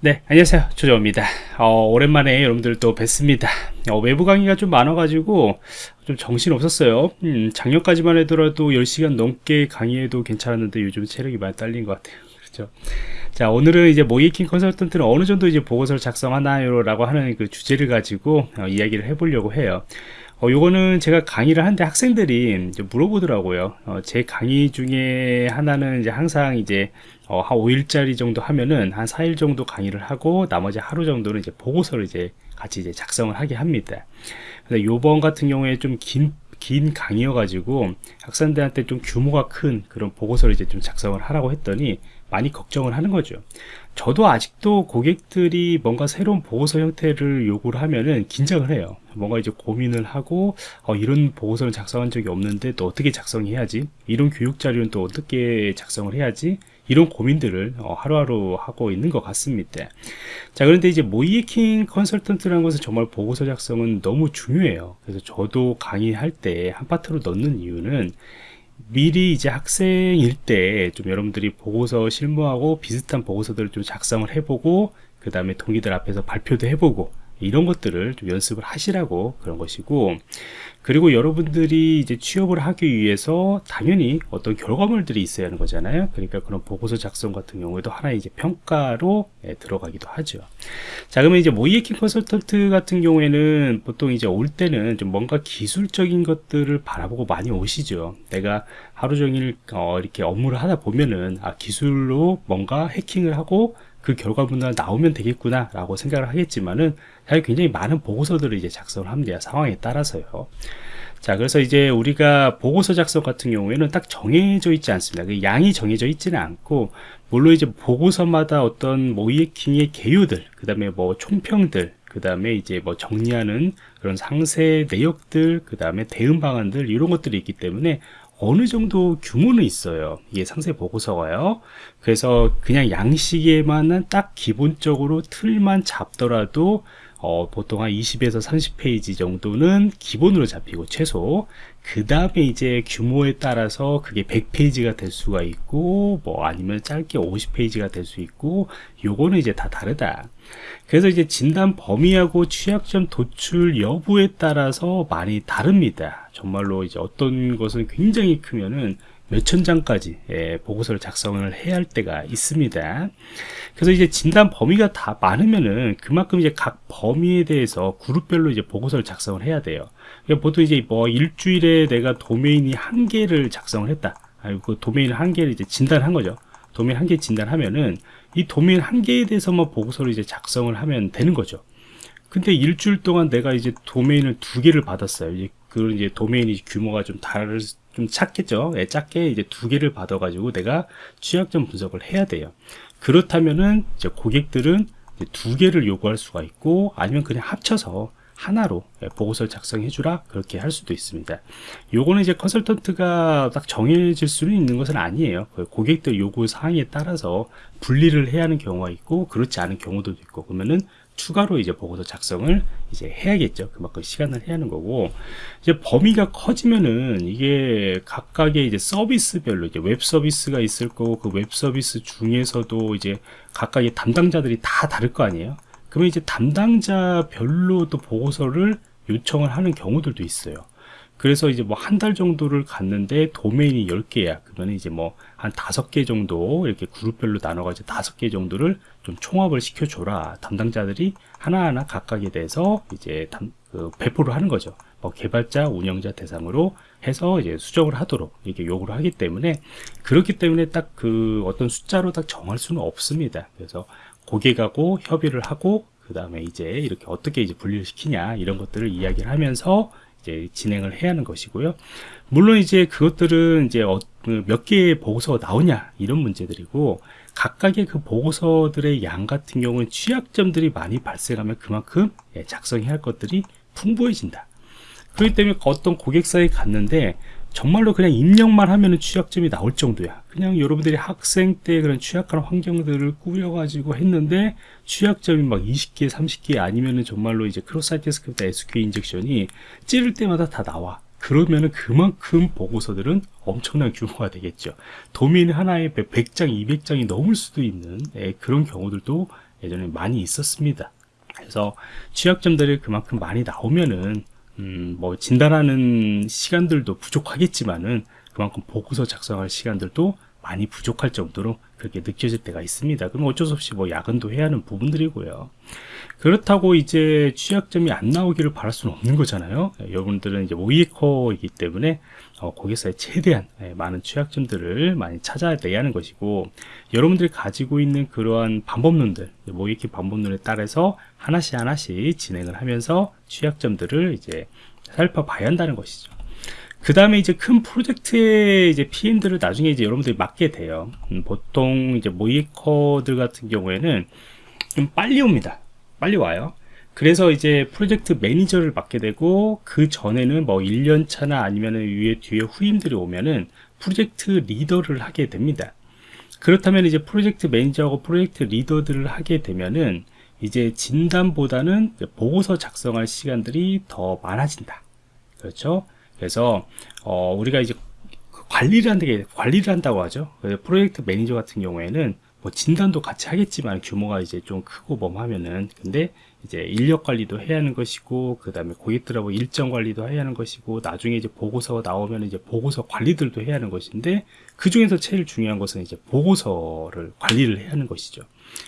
네 안녕하세요. 조정입니다. 어, 오랜만에 여러분들 또 뵙습니다. 어, 외부 강의가 좀 많아가지고 좀 정신 없었어요. 음, 작년까지만 해더라도 10시간 넘게 강의해도 괜찮았는데 요즘 체력이 많이 딸린 것 같아요. 그렇죠? 자 오늘은 이제 모이킹 컨설턴트는 어느 정도 이제 보고서를 작성하나요 라고 하는 그 주제를 가지고 어, 이야기를 해보려고 해요 어, 요거는 제가 강의를 하는데 학생들이 물어보더라고요. 어, 제 강의 중에 하나는 이제 항상 이제 어, 한 5일짜리 정도 하면은 한 4일 정도 강의를 하고 나머지 하루 정도는 이제 보고서를 이제 같이 이제 작성을 하게 합니다. 근데 요번 같은 경우에 좀 긴, 긴 강의여가지고 학생들한테 좀 규모가 큰 그런 보고서를 이제 좀 작성을 하라고 했더니 많이 걱정을 하는 거죠. 저도 아직도 고객들이 뭔가 새로운 보고서 형태를 요구를 하면은 긴장을 해요. 뭔가 이제 고민을 하고 어, 이런 보고서를 작성한 적이 없는데 또 어떻게 작성해야지 이런 교육 자료는 또 어떻게 작성을 해야지 이런 고민들을 어, 하루하루 하고 있는 것 같습니다 자 그런데 이제 모이에킹 컨설턴트라는 것은 정말 보고서 작성은 너무 중요해요 그래서 저도 강의할 때 한 파트로 넣는 이유는 미리 이제 학생일 때 좀 여러분들이 보고서 실무하고 비슷한 보고서들을 좀 작성을 해보고 그 다음에 동기들 앞에서 발표도 해보고 이런 것들을 좀 연습을 하시라고 그런 것이고 그리고 여러분들이 이제 취업을 하기 위해서 당연히 어떤 결과물들이 있어야 하는 거잖아요. 그러니까 그런 보고서 작성 같은 경우에도 하나의 이제 평가로 예, 들어가기도 하죠. 자 그러면 이제 모이에킹 컨설턴트 같은 경우에는 보통 이제 올 때는 좀 뭔가 기술적인 것들을 바라보고 많이 오시죠. 내가 하루 종일 어, 이렇게 업무를 하다 보면은 아 기술로 뭔가 해킹을 하고 그 결과물이 나오면 되겠구나 라고 생각을 하겠지만은 굉장히 많은 보고서들을 이제 작성을 합니다. 상황에 따라서요. 자 그래서 이제 우리가 보고서 작성 같은 경우에는 딱 정해져 있지 않습니다. 그 양이 정해져 있지는 않고 물론 이제 보고서마다 어떤 모이에킹의 개요들 그 다음에 뭐 총평들 그 다음에 이제 뭐 정리하는 그런 상세 내역들 그 다음에 대응 방안들 이런 것들이 있기 때문에 어느 정도 규모는 있어요. 이게 상세 보고서가요. 그래서 그냥 양식에만은 딱 기본적으로 틀만 잡더라도 어, 보통 한 20에서 30페이지 정도는 기본으로 잡히고 최소. 그 다음에 이제 규모에 따라서 그게 100페이지가 될 수가 있고 뭐 아니면 짧게 50페이지가 될 수 있고 요거는 이제 다 다르다. 그래서 이제 진단 범위하고 취약점 도출 여부에 따라서 많이 다릅니다. 정말로 이제 어떤 것은 굉장히 크면은 몇천 장까지 예, 보고서를 작성을 해야 할 때가 있습니다. 그래서 이제 진단 범위가 다 많으면은 그만큼 이제 각 범위에 대해서 그룹별로 이제 보고서를 작성을 해야 돼요. 그러니까 보통 이제 뭐 일주일에 내가 도메인이 한 개를 작성을 했다. 그 도메인 한 개를 이제 진단한 거죠. 도메인 한 개 진단하면은 이 도메인 한 개에 대해서만 보고서를 이제 작성을 하면 되는 거죠. 근데 일주일 동안 내가 이제 도메인을 두 개를 받았어요. 이제 그 이제 도메인이 규모가 좀 다를 좀 작겠죠. 예, 작게 이제 두 개를 받아 가지고 내가 취약점 분석을 해야 돼요. 그렇다면은 이제 고객들은 이제 두 개를 요구할 수가 있고 아니면 그냥 합쳐서 하나로 예, 보고서를 작성해 주라 그렇게 할 수도 있습니다 요거는 이제 컨설턴트가 딱 정해질 수는 있는 것은 아니에요 그 고객들 요구 사항에 따라서 분리를 해야 하는 경우가 있고 그렇지 않은 경우도 있고 그러면은 추가로 이제 보고서 작성을 이제 해야겠죠. 그만큼 시간을 해야 하는 거고 이제 범위가 커지면은 이게 각각의 이제 서비스별로 이제 웹 서비스가 있을 거고 그 웹 서비스 중에서도 이제 각각의 담당자들이 다 다를 거 아니에요. 그러면 이제 담당자별로 도 보고서를 요청을 하는 경우들도 있어요. 그래서 이제 뭐 한 달 정도를 갔는데 도메인이 10개야. 그러면 이제 뭐한 다섯 개 정도 이렇게 그룹별로 나눠가지고 다섯 개 정도를 좀 총합을 시켜줘라. 담당자들이 하나하나 각각에 대해서 이제 담, 그 배포를 하는 거죠. 뭐 개발자, 운영자 대상으로 해서 이제 수정을 하도록 이렇게 요구를 하기 때문에 그렇기 때문에 딱 그 어떤 숫자로 딱 정할 수는 없습니다. 그래서 고객하고 협의를 하고 그 다음에 이제 이렇게 어떻게 이제 분리를 시키냐 이런 것들을 이야기를 하면서 이제 진행을 해야 하는 것이고요. 물론 이제 그것들은 이제 어, 그몇 개의 보고서가 나오냐 이런 문제들이고 각각의 그 보고서들의 양 같은 경우는 취약점들이 많이 발생하면 그만큼 예, 작성해야 할 것들이 풍부해진다. 그렇기 때문에 어떤 고객사에 갔는데 정말로 그냥 입력만 하면은 취약점이 나올 정도야. 그냥 여러분들이 학생 때 그런 취약한 환경들을 꾸려가지고 했는데 취약점이 막 20개 30개 아니면은 정말로 이제 크로사이트 스크립트 SQL 인젝션이 찌를 때마다 다 나와. 그러면은 그만큼 보고서들은 엄청난 규모가 되겠죠. 도메인 하나에 100장 200장이 넘을 수도 있는 예, 그런 경우들도 예전에 많이 있었습니다. 그래서 취약점들이 그만큼 많이 나오면은 음, 뭐 진단하는 시간들도 부족하겠지만은 그만큼 보고서 작성할 시간들도 많이 부족할 정도로 그렇게 느껴질 때가 있습니다. 그럼 어쩔 수 없이 뭐 야근도 해야 하는 부분들이고요. 그렇다고 이제 취약점이 안 나오기를 바랄 수는 없는 거잖아요. 예, 여러분들은 이제 모이커이기 때문에 어, 고객사에 최대한 예, 많은 취약점들을 많이 찾아내야 하는 것이고 여러분들이 가지고 있는 그러한 방법론들 모이키 방법론에 따라서 하나씩 하나씩 진행을 하면서 취약점들을 이제 살펴봐야 한다는 것이죠. 그 다음에 이제 큰 프로젝트의 이제 PM들을 나중에 이제 여러분들이 맡게 돼요. 음, 보통 이제 모이커들 같은 경우에는 좀 빨리 옵니다. 빨리 와요. 그래서 이제 프로젝트 매니저를 맡게 되고 그 전에는 뭐 1년 차나 아니면은 위에 뒤에 후임들이 오면은 프로젝트 리더를 하게 됩니다. 그렇다면 이제 프로젝트 매니저하고 프로젝트 리더들을 하게 되면은 이제 진단보다는 보고서 작성할 시간들이 더 많아진다. 그렇죠? 그래서 어, 우리가 이제 관리를 한다게 관리를 한다고 하죠. 프로젝트 매니저 같은 경우에는 뭐 진단도 같이 하겠지만 규모가 이제 좀 크고 뭐하면은 근데 이제 인력 관리도 해야 하는 것이고 그 다음에 고객들하고 일정 관리도 해야 하는 것이고 나중에 이제 보고서가 나오면 이제 보고서 관리들도 해야 하는 것인데 그 중에서 제일 중요한 것은 이제 보고서를 관리를 해야 하는 것이죠.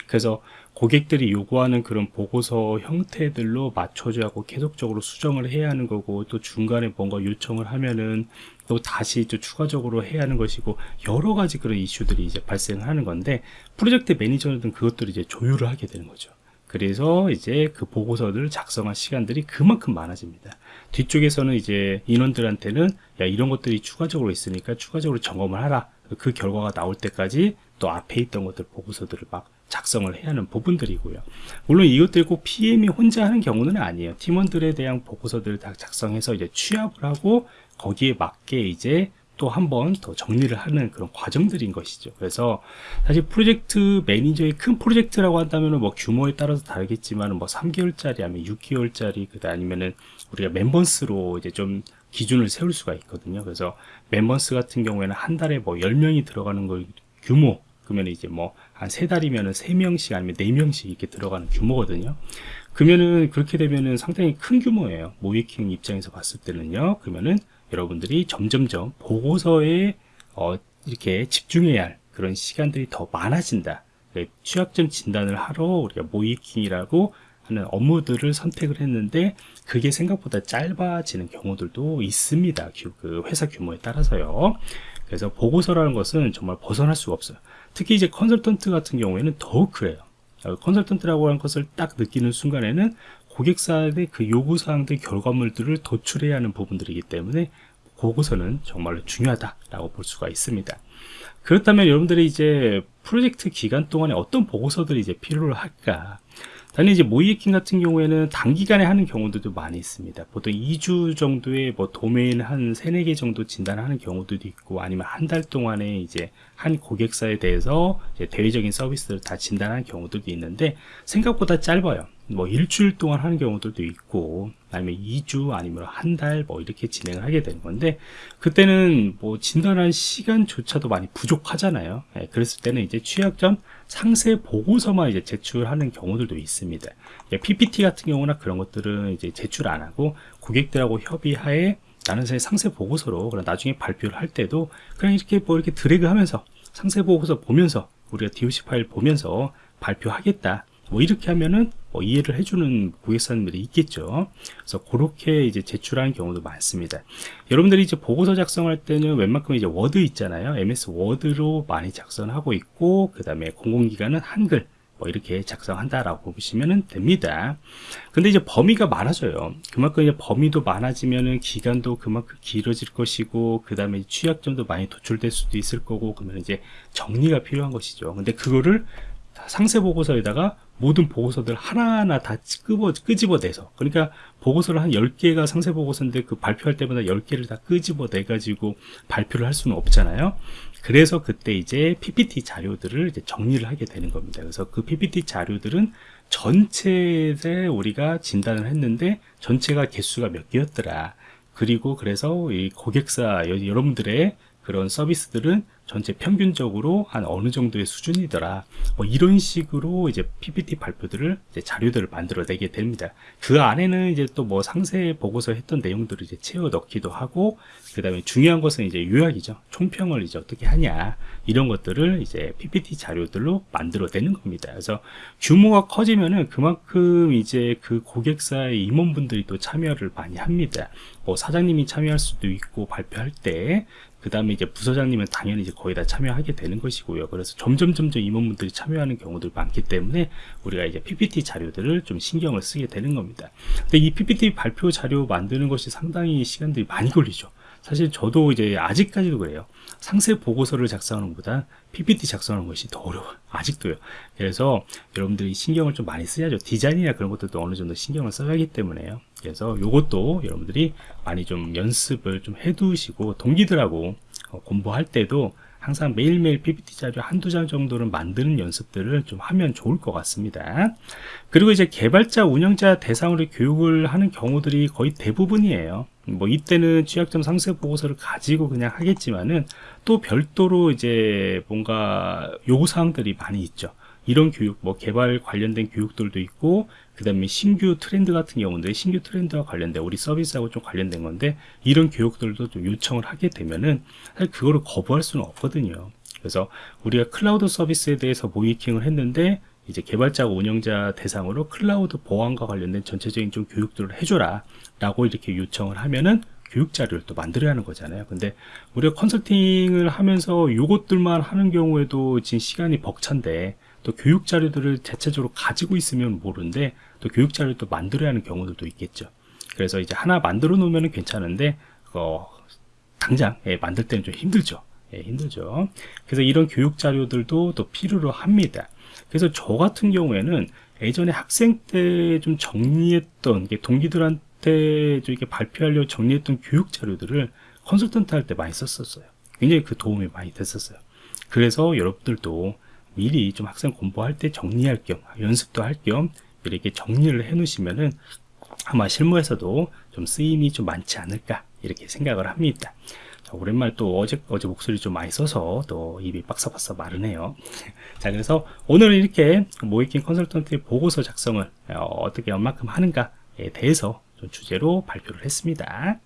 그래서 고객들이 요구하는 그런 보고서 형태들로 맞춰줘야 하고 계속적으로 수정을 해야 하는 거고 또 중간에 뭔가 요청을 하면은 또 다시 또 추가적으로 해야 하는 것이고 여러 가지 그런 이슈들이 이제 발생하는 건데 프로젝트 매니저는 그것들을 이제 조율을 하게 되는 거죠. 그래서 이제 그 보고서를 작성할 시간들이 그만큼 많아집니다. 뒤쪽에서는 이제 인원들한테는 야 이런 것들이 추가적으로 있으니까 추가적으로 점검을 하라. 그 결과가 나올 때까지 또 앞에 있던 것들 보고서들을 막 작성을 해야 하는 부분들이고요. 물론 이것들 꼭 PM이 혼자 하는 경우는 아니에요. 팀원들에 대한 보고서들을 다 작성해서 이제 취합을 하고 거기에 맞게 이제 또 한 번 더 정리를 하는 그런 과정들인 것이죠. 그래서 사실 프로젝트 매니저의 큰 프로젝트라고 한다면 뭐 규모에 따라서 다르겠지만 뭐 3개월짜리 아니면 6개월짜리 그다 아니면은 우리가 멤버스로 이제 좀 기준을 세울 수가 있거든요. 그래서 멤버스 같은 경우에는 한 달에 뭐 10명이 들어가는 걸 규모 그러면 이제 뭐 한 세 달이면은 세 명씩 아니면 네 명씩 이렇게 들어가는 규모거든요. 그러면은 그렇게 되면은 상당히 큰 규모예요. 모이킹 입장에서 봤을 때는요. 그러면은 여러분들이 점점점 보고서에 어, 이렇게 집중해야 할 그런 시간들이 더 많아진다. 네, 취약점 진단을 하러 우리가 모이킹이라고 하는 업무들을 선택을 했는데 그게 생각보다 짧아지는 경우들도 있습니다. 그 회사 규모에 따라서요. 그래서 보고서라는 것은 정말 벗어날 수가 없어요. 특히 이제 컨설턴트 같은 경우에는 더욱 그래요. 어, 컨설턴트라고 하는 것을 딱 느끼는 순간에는 고객사의 그 요구사항들 결과물들을 도출해야 하는 부분들이기 때문에 보고서는 정말로 중요하다라고 볼 수가 있습니다. 그렇다면 여러분들이 이제 프로젝트 기간 동안에 어떤 보고서들이 이제 필요로 할까? 단지 이제 모이에킹 같은 경우에는 단기간에 하는 경우들도 많이 있습니다. 보통 2주 정도의 뭐 도메인 한 3, 4개 정도 진단하는 경우들도 있고 아니면 한 달 동안에 이제 한 고객사에 대해서 대외적인 서비스를 다 진단하는 경우들도 있는데 생각보다 짧아요. 뭐 일주일 동안 하는 경우들도 있고 아니면 2주 아니면 한 달 뭐 이렇게 진행을 하게 되는 건데 그때는 뭐 진단한 시간조차도 많이 부족하잖아요. 예, 그랬을 때는 이제 취약점 상세 보고서만 이제 제출하는 경우들도 있습니다. 예, PPT 같은 경우나 그런 것들은 이제 제출 안 하고 고객들하고 협의하에 나는 상세 보고서로 그럼 나중에 발표를 할 때도 그냥 이렇게 뭐 이렇게 드래그 하면서 상세 보고서 보면서 우리가 DOC 파일 보면서 발표하겠다. 뭐 이렇게 하면은 뭐 이해를 해주는 고객사님들이 있겠죠. 그래서 그렇게 이제 제출하는 경우도 많습니다. 여러분들이 이제 보고서 작성할 때는 웬만큼 이제 워드 있잖아요. MS Word로 많이 작성하고 있고, 그 다음에 공공기관은 한글, 뭐 이렇게 작성한다라고 보시면 됩니다. 근데 이제 범위가 많아져요. 그만큼 이제 범위도 많아지면은 기간도 그만큼 길어질 것이고, 그 다음에 취약점도 많이 도출될 수도 있을 거고, 그러면 이제 정리가 필요한 것이죠. 근데 그거를 상세 보고서에다가 모든 보고서들 하나하나 다 끄집어, 끄집어내서. 그러니까 보고서를 한 10개가 상세 보고서인데 그 발표할 때마다 10개를 다 끄집어내 가지고 발표를 할 수는 없잖아요. 그래서 그때 이제 PPT 자료들을 이제 정리를 하게 되는 겁니다. 그래서 그 PPT 자료들은 전체에 우리가 진단을 했는데 전체가 개수가 몇 개였더라. 그리고 그래서 이 고객사 여러분들의 그런 서비스들은 전체 평균적으로 한 어느 정도의 수준이더라. 뭐 이런 식으로 이제 PPT 발표들을 이제 자료들을 만들어내게 됩니다. 그 안에는 이제 또 뭐 상세 보고서 했던 내용들을 이제 채워 넣기도 하고 그 다음에 중요한 것은 이제 요약이죠. 총평을 이제 어떻게 하냐 이런 것들을 이제 PPT 자료들로 만들어내는 겁니다. 그래서 규모가 커지면은 그만큼 이제 그 고객사의 임원분들이 또 참여를 많이 합니다. 뭐 사장님이 참여할 수도 있고 발표할 때 그 다음에 이제 부서장님은 당연히 이제 거의 다 참여하게 되는 것이고요. 그래서 점점 점점 임원분들이 참여하는 경우들 많기 때문에 우리가 이제 PPT 자료들을 좀 신경을 쓰게 되는 겁니다. 근데 이 PPT 발표 자료 만드는 것이 상당히 시간들이 많이 걸리죠. 사실 저도 이제 아직까지도 그래요. 상세 보고서를 작성하는 것보다 PPT 작성하는 것이 더 어려워요. 아직도요. 그래서 여러분들이 신경을 좀 많이 써야죠. 디자인이나 그런 것들도 어느 정도 신경을 써야 하기 때문에요. 그래서 요것도 여러분들이 많이 좀 연습을 좀 해두시고 동기들하고 어, 공부할 때도 항상 매일매일 PPT 자료 한두 장 정도는 만드는 연습들을 좀 하면 좋을 것 같습니다. 그리고 이제 개발자, 운영자 대상으로 교육을 하는 경우들이 거의 대부분이에요. 뭐 이때는 취약점 상세 보고서를 가지고 그냥 하겠지만은 또 별도로 이제 뭔가 요구사항들이 많이 있죠. 이런 교육, 뭐 개발 관련된 교육들도 있고, 그 다음에 신규 트렌드 같은 경우인데, 신규 트렌드와 관련된 우리 서비스하고 좀 관련된 건데, 이런 교육들도 좀 요청을 하게 되면은, 사실 그거를 거부할 수는 없거든요. 그래서 우리가 클라우드 서비스에 대해서 모의해킹을 했는데, 이제 개발자와 운영자 대상으로 클라우드 보안과 관련된 전체적인 좀 교육들을 해줘라. 라고 이렇게 요청을 하면은, 교육 자료를 또 만들어야 하는 거잖아요. 근데 우리가 컨설팅을 하면서 요것들만 하는 경우에도 지금 시간이 벅찬데 또 교육 자료들을 대체적으로 가지고 있으면 모르는데 또 교육 자료를 또 만들어야 하는 경우들도 있겠죠. 그래서 이제 하나 만들어 놓으면 괜찮은데 어, 당장 예, 만들 때는 좀 힘들죠. 예, 힘들죠. 그래서 이런 교육 자료들도 또 필요로 합니다. 그래서 저 같은 경우에는 예전에 학생 때 좀 정리했던 게 동기들한테 좀 이렇게 발표하려고 정리했던 교육 자료들을 컨설턴트 할 때 많이 썼었어요. 굉장히 그 도움이 많이 됐었어요. 그래서 여러분들도 미리 좀 학생 공부할 때 정리할 겸 연습도 할 겸 이렇게 정리를 해 놓으시면은 아마 실무에서도 좀 쓰임이 좀 많지 않을까 이렇게 생각을 합니다. 자, 오랜만에 또 어제 어제 목소리 좀 많이 써서 또 입이 빡사빡사 마르네요. 자 그래서 오늘은 이렇게 모이킹 컨설턴트의 보고서 작성을 어, 어떻게 얼마큼 하는가에 대해서 좀 주제로 발표를 했습니다.